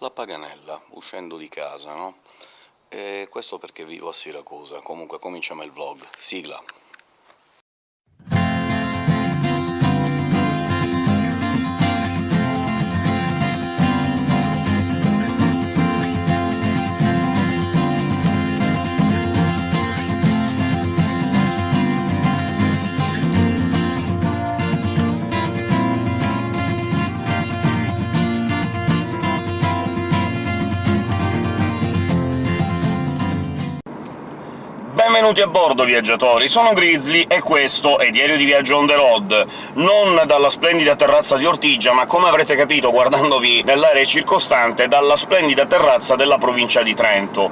La Paganella, uscendo di casa, no? E questo perché vivo a Siracusa. Comunque cominciamo il vlog. Sigla! Benvenuti a bordo, viaggiatori! Sono Grizzly e questo è Diario di Viaggio on the road, non dalla splendida terrazza di Ortigia, ma come avrete capito guardandovi nell'area circostante, dalla splendida terrazza della provincia di Trento.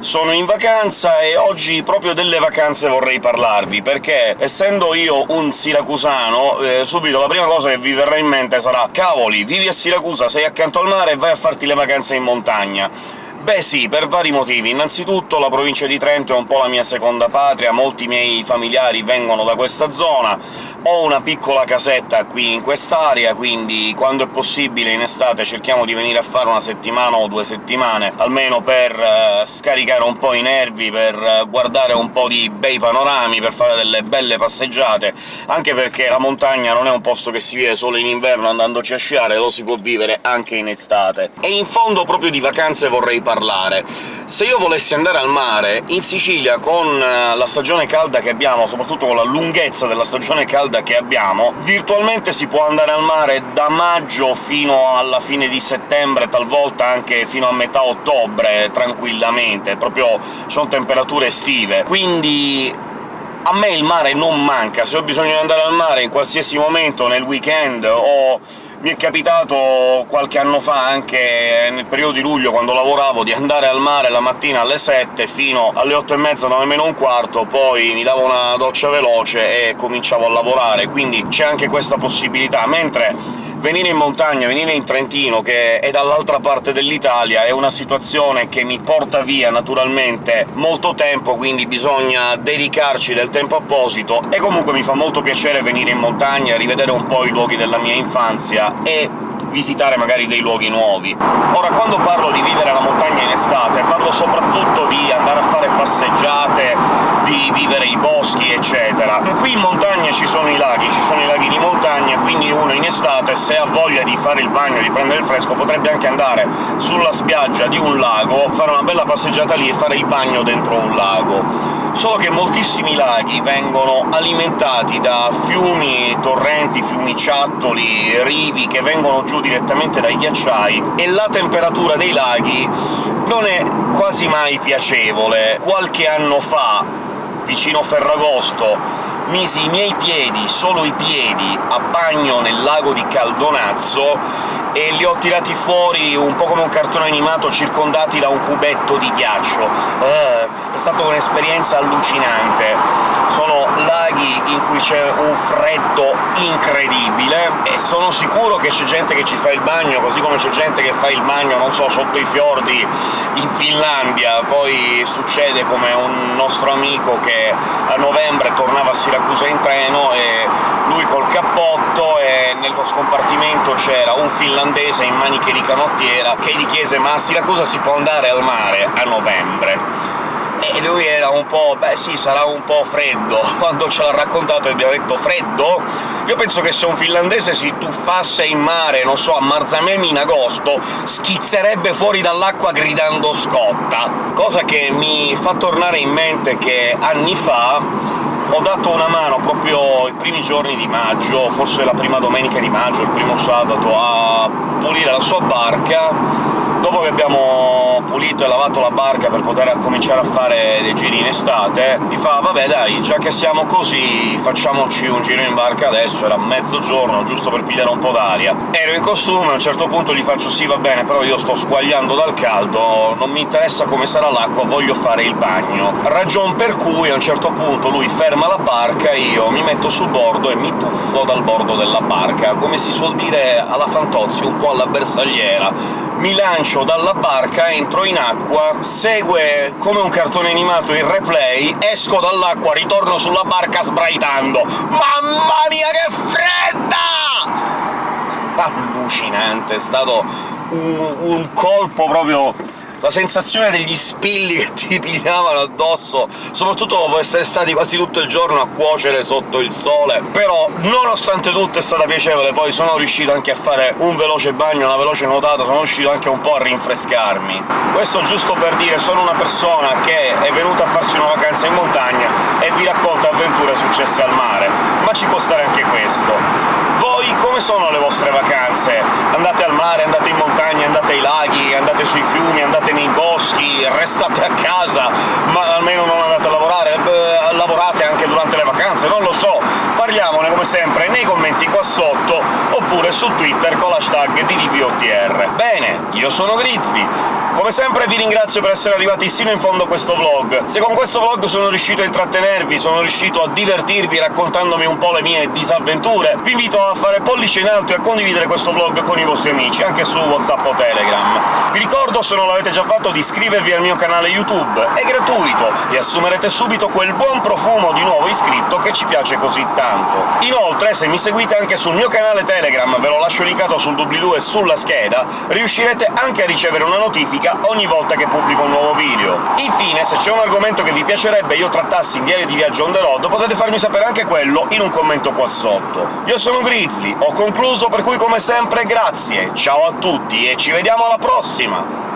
Sono in vacanza e oggi proprio delle vacanze vorrei parlarvi, perché essendo io un siracusano, eh, subito la prima cosa che vi verrà in mente sarà «Cavoli, vivi a Siracusa, sei accanto al mare e vai a farti le vacanze in montagna!» Beh sì, per vari motivi. Innanzitutto la provincia di Trento è un po' la mia seconda patria, molti miei familiari vengono da questa zona, ho una piccola casetta qui in quest'area, quindi quando è possibile in estate cerchiamo di venire a fare una settimana o due settimane, almeno per eh, scaricare un po' i nervi, per eh, guardare un po' di bei panorami, per fare delle belle passeggiate, anche perché la montagna non è un posto che si vive solo in inverno andandoci a sciare, lo si può vivere anche in estate. E in fondo proprio di vacanze vorrei parlare. Se io volessi andare al mare, in Sicilia, con eh, la stagione calda che abbiamo, soprattutto con la lunghezza della stagione calda che abbiamo, virtualmente si può andare al mare da maggio fino alla fine di settembre, talvolta anche fino a metà ottobre, tranquillamente, proprio sono temperature estive. Quindi a me il mare non manca, se ho bisogno di andare al mare in qualsiasi momento, nel weekend o mi è capitato qualche anno fa, anche nel periodo di luglio, quando lavoravo, di andare al mare la mattina alle 7 fino alle 8 e mezza, 9 meno un quarto, poi mi davo una doccia veloce e cominciavo a lavorare, quindi c'è anche questa possibilità, mentre venire in montagna, venire in Trentino, che è dall'altra parte dell'Italia, è una situazione che mi porta via naturalmente molto tempo, quindi bisogna dedicarci del tempo apposito, e comunque mi fa molto piacere venire in montagna, rivedere un po' i luoghi della mia infanzia e visitare magari dei luoghi nuovi. Ora, quando parlo di vivere la montagna in estate, parlo soprattutto di andare a fare passeggiate, di vivere i boschi, eccetera. Qui in montagna ci sono i laghi, ci sono i laghi di montagna, estate, se ha voglia di fare il bagno, di prendere il fresco, potrebbe anche andare sulla spiaggia di un lago, fare una bella passeggiata lì e fare il bagno dentro un lago solo che moltissimi laghi vengono alimentati da fiumi, torrenti, fiumiciattoli, rivi che vengono giù direttamente dai ghiacciai, e la temperatura dei laghi non è quasi mai piacevole. Qualche anno fa, vicino Ferragosto, misi i miei piedi, solo i piedi, a bagno nel lago di Caldonazzo e li ho tirati fuori un po' come un cartone animato circondati da un cubetto di ghiaccio. È stata un'esperienza allucinante sono laghi in cui c'è un freddo incredibile, e sono sicuro che c'è gente che ci fa il bagno, così come c'è gente che fa il bagno, non so, sotto i fiordi in Finlandia. Poi succede come un nostro amico che a novembre tornava a Siracusa in treno, e lui col cappotto, e nello scompartimento c'era un finlandese in maniche di canottiera che gli chiese «Ma a Siracusa si può andare al mare a novembre?» E lui era un po'... beh sì, sarà un po' freddo. Quando ce l'ha raccontato e abbiamo detto «freddo?» Io penso che se un finlandese si tuffasse in mare, non so, a Marzamemi in agosto, schizzerebbe fuori dall'acqua gridando «scotta!» Cosa che mi fa tornare in mente che anni fa ho dato una mano proprio i primi giorni di maggio, forse la prima domenica di maggio, il primo sabato, a pulire la sua barca dopo che abbiamo pulito e lavato la barca per poter cominciare a fare dei giri in estate, mi fa «vabbè dai, già che siamo così, facciamoci un giro in barca adesso», era mezzogiorno, giusto per pigliare un po' d'aria. Ero in costume, a un certo punto gli faccio «sì, va bene, però io sto squagliando dal caldo, non mi interessa come sarà l'acqua, voglio fare il bagno». Ragion per cui a un certo punto lui ferma la barca, io mi metto sul bordo e mi tuffo dal bordo della barca, come si suol dire alla Fantozzi, un po' alla bersagliera, mi lancio dalla barca, entro in acqua, segue come un cartone animato il replay, esco dall'acqua, ritorno sulla barca sbraitando «Mamma mia, che fredda!» Allucinante, è stato un, un colpo proprio la sensazione degli spilli che ti pigliavano addosso, soprattutto dopo essere stati quasi tutto il giorno a cuocere sotto il sole. Però, nonostante tutto, è stata piacevole, poi sono riuscito anche a fare un veloce bagno, una veloce nuotata, sono riuscito anche un po' a rinfrescarmi. Questo giusto per dire, sono una persona che è venuta a farsi una vacanza in montagna e vi racconta avventure successe al mare, ma ci può stare anche questo. Come sono le vostre vacanze? Andate al mare, andate in montagna, andate ai laghi, andate sui fiumi, andate nei boschi, restate a casa, ma almeno non andate a lavorare, eh, lavorate anche durante le vacanze, non lo so. Come sempre, nei commenti qua sotto, oppure su Twitter con l'hashtag DDPOTR. Bene, io sono Grizzly, come sempre vi ringrazio per essere arrivati sino in fondo a questo vlog. Se con questo vlog sono riuscito a intrattenervi, sono riuscito a divertirvi raccontandomi un po' le mie disavventure, vi invito a fare pollice in alto e a condividere questo vlog con i vostri amici, anche su WhatsApp o Telegram. Vi ricordo, se non l'avete già fatto, di iscrivervi al mio canale YouTube, è gratuito, e assumerete subito quel buon profumo di nuovo iscritto che ci piace così tanto. Inoltre, se mi seguite anche sul mio canale Telegram, ve lo lascio linkato sul doobly-doo e sulla scheda, riuscirete anche a ricevere una notifica ogni volta che pubblico un nuovo video. Infine, se c'è un argomento che vi piacerebbe io trattassi in Diario di Viaggio on the road, potete farmi sapere anche quello in un commento qua sotto. Io sono Grizzly, ho concluso, per cui come sempre grazie, ciao a tutti e ci vediamo alla prossima!